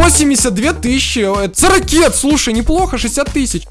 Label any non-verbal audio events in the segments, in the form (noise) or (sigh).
82 тысячи. Это ракет, слушай, неплохо, 60 тысяч.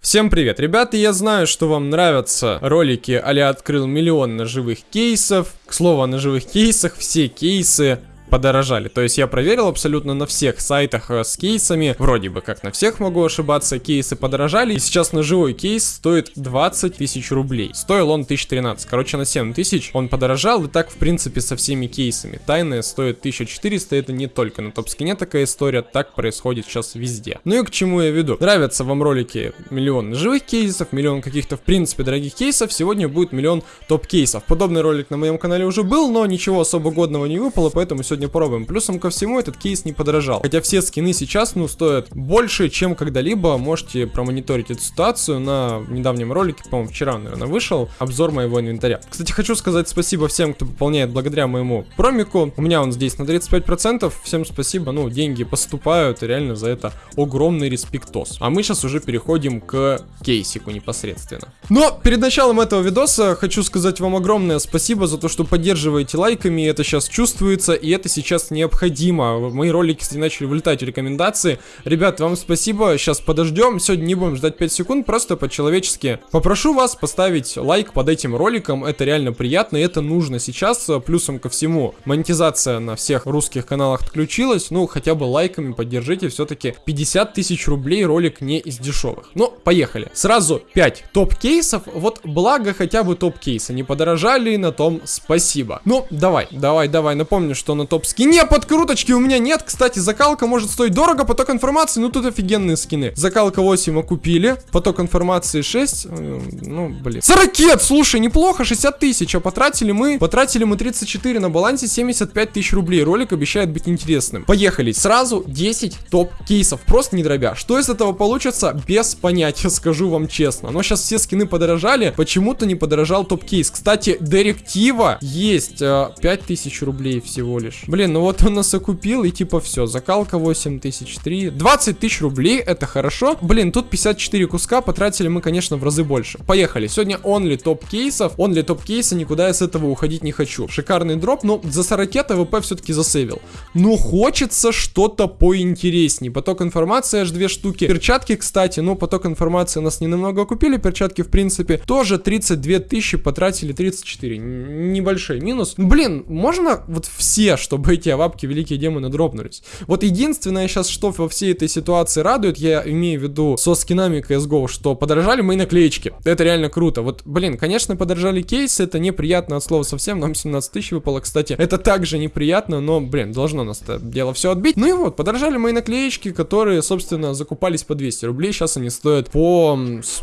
Всем привет, ребята, я знаю, что вам нравятся ролики а открыл миллион ножевых кейсов. К слову о ножевых кейсах, все кейсы подорожали. То есть я проверил абсолютно на всех сайтах э, с кейсами, вроде бы как на всех могу ошибаться, кейсы подорожали. И сейчас ножевой кейс стоит 20 тысяч рублей. Стоил он 1013. Короче, на 7 тысяч он подорожал. И так, в принципе, со всеми кейсами. Тайная стоит 1400. Это не только на топ-скине такая история. Так происходит сейчас везде. Ну и к чему я веду? Нравятся вам ролики миллион ножевых кейсов, миллион каких-то, в принципе, дорогих кейсов. Сегодня будет миллион топ-кейсов. Подобный ролик на моем канале уже был, но ничего особо годного не выпало, поэтому сегодня сегодня пробуем. Плюсом ко всему этот кейс не подорожал. Хотя все скины сейчас, ну, стоят больше, чем когда-либо. Можете промониторить эту ситуацию на недавнем ролике, по-моему, вчера, наверное, вышел обзор моего инвентаря. Кстати, хочу сказать спасибо всем, кто пополняет благодаря моему промику. У меня он здесь на 35%. Всем спасибо, ну, деньги поступают, и реально за это огромный респектос. А мы сейчас уже переходим к кейсику непосредственно. Но перед началом этого видоса хочу сказать вам огромное спасибо за то, что поддерживаете лайками, это сейчас чувствуется, и это сейчас необходимо. Мои ролики, кстати, начали вылетать в рекомендации. Ребят, вам спасибо, сейчас подождем. Сегодня не будем ждать 5 секунд, просто по-человечески. Попрошу вас поставить лайк под этим роликом, это реально приятно, и это нужно сейчас. Плюсом ко всему, монетизация на всех русских каналах отключилась, ну, хотя бы лайками поддержите, все-таки 50 тысяч рублей ролик не из дешевых. Ну, поехали. Сразу 5 топ-кейсов, вот благо хотя бы топ-кейсы не подорожали, на том спасибо. Ну, давай, давай, давай, напомню, что на топ топ скине подкруточки у меня нет. Кстати, закалка может стоить дорого, поток информации, ну тут офигенные скины. Закалка 8 мы купили, поток информации 6, э, ну блин. 40, слушай, неплохо, 60 тысяч, а потратили мы, потратили мы 34 на балансе, 75 тысяч рублей. Ролик обещает быть интересным. Поехали, сразу 10 топ кейсов, просто не дробя. Что из этого получится, без понятия, (laughs) скажу вам честно. Но сейчас все скины подорожали, почему-то не подорожал топ кейс. Кстати, директива есть э, 5000 рублей всего лишь. Блин, ну вот он нас окупил, и типа все, закалка 8 тысяч 3. 20 тысяч рублей, это хорошо. Блин, тут 54 куска, потратили мы, конечно, в разы больше. Поехали, сегодня онли топ кейсов, онли топ кейса, никуда я с этого уходить не хочу. Шикарный дроп, но за 40 ТВП все-таки засейвил. Но хочется что-то поинтереснее. Поток информации аж две штуки. Перчатки, кстати, ну поток информации нас не намного купили, перчатки, в принципе, тоже 32 тысячи, потратили 34. Небольшой минус. Блин, можно вот все, что чтобы эти авапки великие демоны дропнулись. Вот единственное сейчас, что во всей этой ситуации радует, я имею в виду со скинами CSGO, что подорожали мои наклеечки. Это реально круто. Вот, блин, конечно, подорожали кейсы, это неприятно от слова совсем, нам 17 тысяч выпало, кстати. Это также неприятно, но, блин, должно нас это дело все отбить. Ну и вот, подорожали мои наклеечки, которые, собственно, закупались по 200 рублей, сейчас они стоят по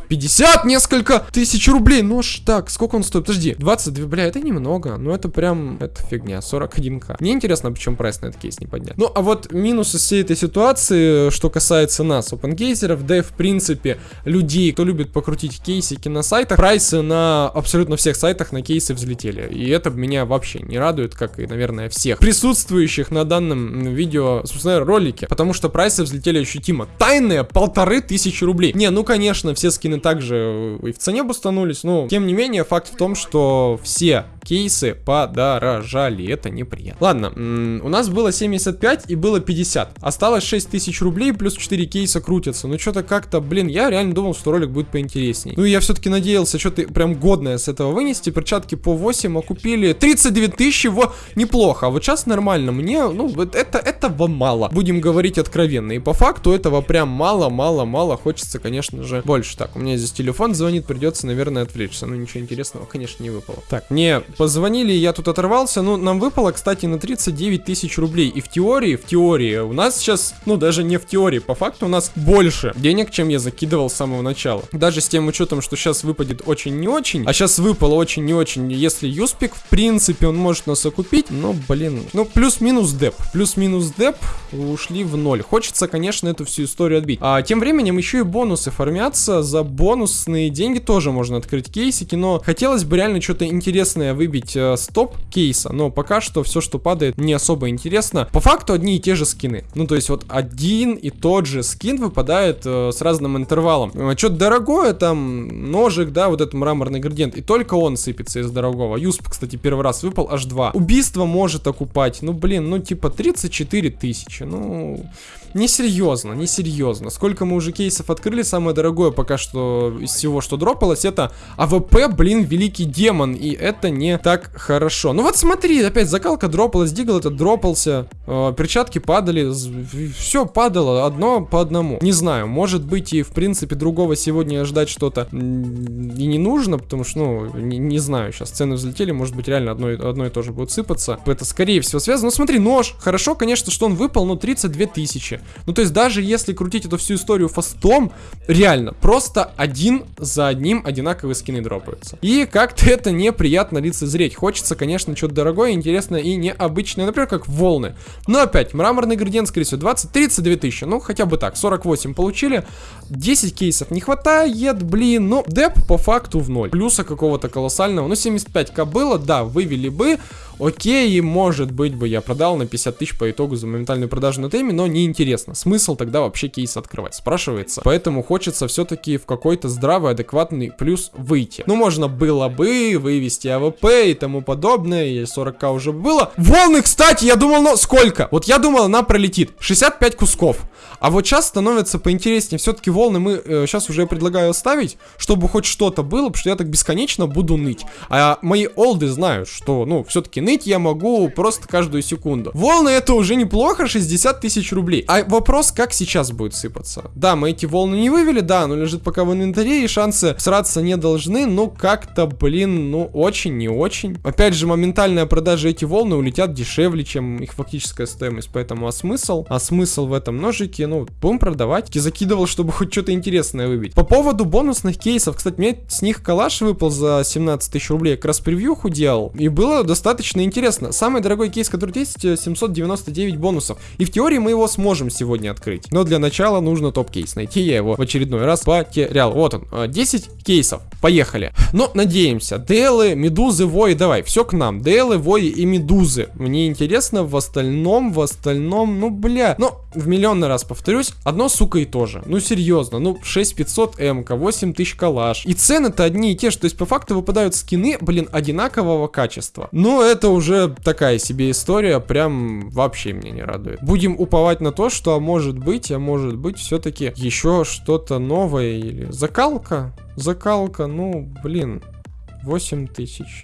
50 несколько тысяч рублей. Ну ж так, сколько он стоит? Подожди, 22, бля, это немного, но это прям, это фигня, 41к. Не интересно, почему прайс на этот кейс не поднят. Ну, а вот минусы всей этой ситуации, что касается нас, опенгейзеров, да и в принципе людей, кто любит покрутить кейсики на сайтах, прайсы на абсолютно всех сайтах на кейсы взлетели. И это меня вообще не радует, как и, наверное, всех присутствующих на данном видео, собственно, ролике, потому что прайсы взлетели ощутимо. Тайные полторы тысячи рублей. Не, ну, конечно, все скины также и в цене бустанулись, но, тем не менее, факт в том, что все кейсы подорожали. Это неприятно. Ладно, у нас было 75 и было 50. Осталось 6 тысяч рублей, плюс 4 кейса крутятся. Ну, что-то как-то, блин, я реально думал, что ролик будет поинтересней. Ну, я все-таки надеялся что-то прям годное с этого вынести. Перчатки по 8 окупили. 39 тысяч, во, неплохо. А вот сейчас нормально. Мне, ну, вот это, этого мало. Будем говорить откровенно. И по факту этого прям мало, мало, мало. Хочется, конечно же, больше. Так, у меня здесь телефон звонит, придется, наверное, отвлечься. Ну, ничего интересного, конечно, не выпало. Так, мне Позвонили, я тут оторвался. Ну, нам выпало, кстати, на 39 тысяч рублей. И в теории, в теории, у нас сейчас, ну, даже не в теории, по факту у нас больше денег, чем я закидывал с самого начала. Даже с тем учетом, что сейчас выпадет очень не очень, а сейчас выпало очень не очень. Если Юспик, в принципе, он может нас окупить, но, блин, ну, плюс-минус деп. Плюс-минус деп ушли в ноль. Хочется, конечно, эту всю историю отбить. А тем временем еще и бонусы формятся. За бонусные деньги тоже можно открыть кейсики, но хотелось бы реально что-то интересное вы выбить э, стоп кейса, но пока что все, что падает, не особо интересно. По факту одни и те же скины. Ну, то есть вот один и тот же скин выпадает э, с разным интервалом. Э, Что-то дорогое, там, ножик, да, вот этот мраморный градиент, и только он сыпется из дорогого. Юсп, кстати, первый раз выпал аж два. Убийство может окупать, ну, блин, ну, типа 34 тысячи, ну... Несерьезно, несерьезно. Сколько мы уже кейсов открыли, самое дорогое пока что из всего, что дропалось, это AWP, блин, великий демон, и это не так хорошо. Ну вот смотри, опять закалка дропалась, дигл этот дропался, э, перчатки падали, все падало, одно по одному. Не знаю, может быть и в принципе другого сегодня ждать что-то и не нужно, потому что, ну, не, не знаю, сейчас цены взлетели, может быть реально одно, одно и то же будет сыпаться. Это скорее всего связано. Ну смотри, нож, хорошо, конечно, что он выпал, но 32 тысячи. Ну, то есть, даже если крутить эту всю историю fast ом, реально, просто один за одним одинаковые скины дропаются. И как-то это неприятно лицезреть. Хочется, конечно, что-то дорогое, интересное и необычное, например, как волны. Но опять, мраморный градиент, скорее всего, 20-32 тысячи. Ну, хотя бы так, 48 получили. 10 кейсов не хватает, блин. Ну, деп по факту в ноль. Плюса какого-то колоссального. Ну, 75к было, да, вывели бы. Окей, может быть бы я продал на 50 тысяч по итогу за моментальную продажу на ТМе, но неинтересно. Смысл тогда вообще кейс открывать, спрашивается. Поэтому хочется все-таки в какой-то здравый, адекватный плюс выйти. Ну, можно было бы вывести AWP и тому подобное, и 40к уже было. Волны, кстати, я думал, ну, сколько? Вот я думал, она пролетит. 65 кусков. А вот сейчас становится поинтереснее. Все-таки волны мы э, сейчас уже предлагаю оставить, чтобы хоть что-то было, потому что я так бесконечно буду ныть. А мои олды знают, что, ну, все-таки ныть я могу просто каждую секунду. Волны это уже неплохо, 60 тысяч рублей. А вопрос, как сейчас будет сыпаться? Да, мы эти волны не вывели, да, оно лежит пока в инвентаре, и шансы сраться не должны, но как-то, блин, ну, очень не очень. Опять же, моментальная продажа эти волны улетят дешевле, чем их фактическая стоимость, поэтому а смысл? А смысл в этом ножике, ну, будем продавать. Я закидывал, чтобы хоть что-то интересное выбить. По поводу бонусных кейсов, кстати, мне с них калаш выпал за 17 тысяч рублей, как раз превьюху делал, и было достаточно интересно. Самый дорогой кейс, который есть, 799 э, бонусов. И в теории мы его сможем сегодня открыть. Но для начала нужно топ-кейс найти. Я его в очередной раз потерял. Вот он, 10 э, кейсов. Поехали. Но надеемся. Делы, медузы, вои, давай, все к нам. Делы, вои и медузы. Мне интересно, в остальном, в остальном, ну, бля. Ну, в миллионный раз повторюсь, одно, сука, и то же. Ну, серьезно, ну, 6500 МК, 8000 калаш. И цены-то одни и те же. То есть, по факту выпадают скины, блин, одинакового качества. Ну, это уже такая себе история, прям вообще меня не радует. Будем уповать на то, что а может быть, а может быть все-таки еще что-то новое или закалка. Закалка, ну, блин, 8 тысяч.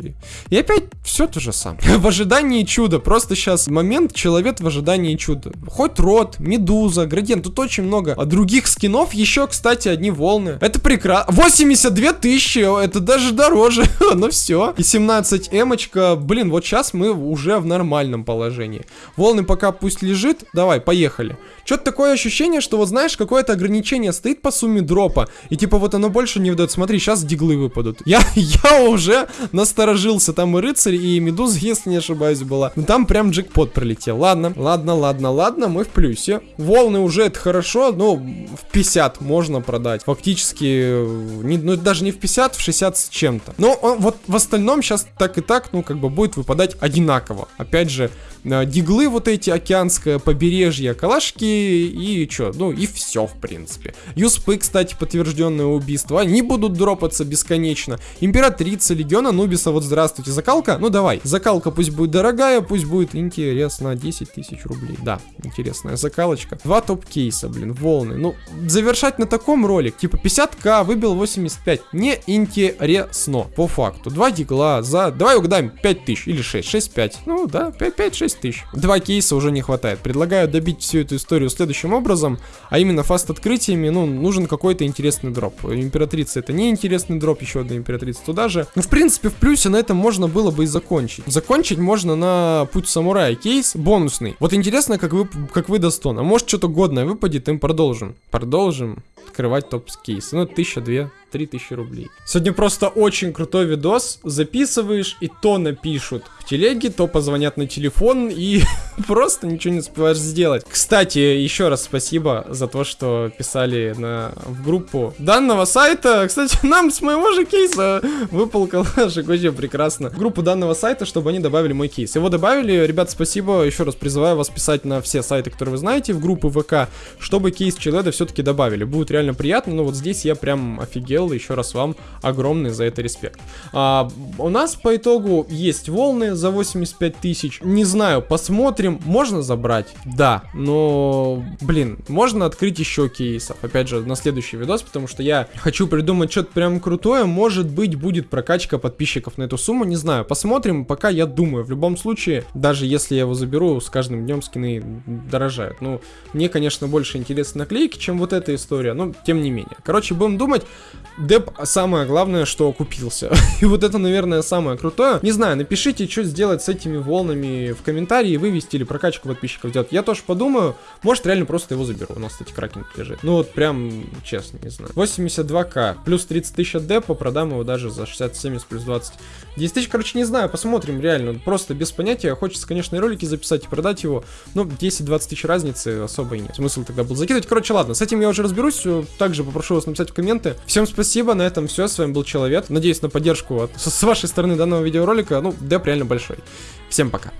И опять все то же самое. (laughs) в ожидании чуда. Просто сейчас момент человек в ожидании чуда. Хоть рот, медуза, градиент. Тут очень много а других скинов. Еще, кстати, одни волны. Это прекрасно. 82 тысячи. Это даже дороже. (laughs) ну все. И 17 эмочка. Блин, вот сейчас мы уже в нормальном положении. Волны пока пусть лежит. Давай, поехали. Что-то такое ощущение, что вот знаешь, какое-то ограничение стоит по сумме дропа. И типа вот оно больше не выдает. Смотри, сейчас диглы выпадут. Я, (laughs) я уже насторожился. Там и рыцарь, и медуза, если не ошибаюсь, была. Ну там прям джекпот пролетел. Ладно, ладно, ладно, ладно, мы в плюсе. Волны уже это хорошо, но в 50 можно продать. Фактически, не, ну даже не в 50, в 60 с чем-то. Но он, вот в остальном сейчас так и так, ну как бы будет выпадать одинаково. Опять же, э, диглы вот эти, океанское побережье, калашки и что, ну и все в принципе. Юспы, кстати, подтвержденное убийство, они будут дропаться бесконечно. Императрица Легиона Нубиса, вот здравствуйте, закалка? Ну давай, закалка пусть будет дорогая, пусть будет интересно, 10 тысяч рублей. Да, интересная закалочка. Два топ-кейса, блин, волны. Ну, завершать на таком ролик, типа 50к, выбил 85, не интересно, по факту. Два дигла за, давай угадаем, 5 тысяч или 6, 6-5. Ну да, 5-6 тысяч. Два кейса уже не хватает. Предлагаю добить всю эту историю следующим образом, а именно фаст открытиями, ну, нужен какой-то интересный дроп. Императрица это не интересный дроп, еще одна императрица туда же. Ну, в принципе, в плюсе на этом можно было бы и закончить. Закончить можно на путь самурая кейс бонусный. Вот интересно, как вы, как вы до 100. А может что-то годное выпадет, им продолжим. Продолжим. Открывать топ-кейсы. Ну, 1000, 2, тысячи рублей. Сегодня просто очень крутой видос. Записываешь, и то напишут в телеге, то позвонят на телефон, и (laughs) просто ничего не успеваешь сделать. Кстати, еще раз спасибо за то, что писали на, в группу данного сайта. Кстати, (laughs) нам с моего же кейса выпал коллажик, вообще прекрасно. В группу данного сайта, чтобы они добавили мой кейс. Его добавили, ребят, спасибо. Еще раз призываю вас писать на все сайты, которые вы знаете, в группы ВК, чтобы кейс Челеда все-таки добавили. Будет реально приятно, но вот здесь я прям офигел, еще раз вам огромный за это респект. А, у нас по итогу есть волны за 85 тысяч. Не знаю, посмотрим. Можно забрать? Да, но, блин, можно открыть еще кейсов. Опять же, на следующий видос, потому что я хочу придумать что-то прям крутое. Может быть, будет прокачка подписчиков на эту сумму, не знаю. Посмотрим, пока я думаю. В любом случае, даже если я его заберу, с каждым днем скины дорожают. Ну, мне, конечно, больше интересны наклейки, чем вот эта история, но тем не менее. Короче, будем думать. Деп самое главное, что купился. (laughs) И вот это, наверное, самое крутое. Не знаю, напишите, что сделать с этими волнами в комментарии, вывести или прокачку подписчиков делать. Я тоже подумаю. Может, реально просто его заберу. У нас, кстати, кракен лежит. Ну вот прям, честно, не знаю. 82к. Плюс 30 тысяч от депа. Продам его даже за 60-70 плюс 20. 10 тысяч, короче, не знаю. Посмотрим, реально. Просто без понятия. Хочется, конечно, и ролики записать и продать его. Но 10-20 тысяч разницы особо и нет. Смысл тогда был закидывать. Короче, ладно, с этим я уже разберусь. Также попрошу вас написать в комменты. Всем спасибо. На этом все. С вами был Человек. Надеюсь на поддержку от, с вашей стороны данного видеоролика. Ну, деп реально большой. Всем пока.